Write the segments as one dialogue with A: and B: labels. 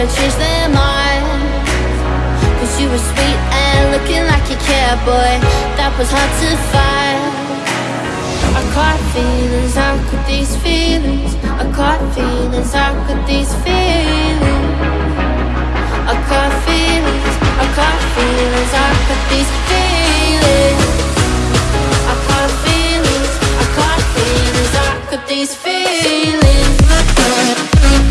A: never change their mind Cause you were sweet and looking like you care, boy That was hard to find. I caught feelings, how could these feelings? I caught feelings, how could these feelings? I caught feelings, I caught feelings, how could these feelings? I caught feelings, I caught feelings, how could these feelings Thank you.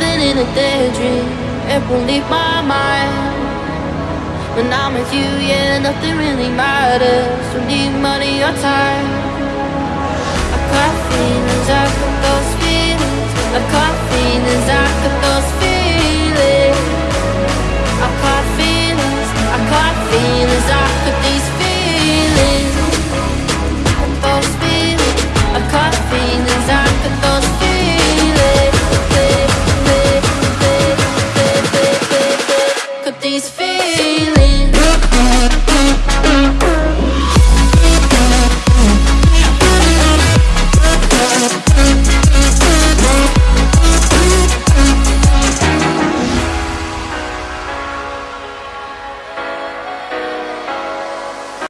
A: Living in a daydream. It won't leave my mind. When I'm with you, yeah, nothing really matters. Don't need money or time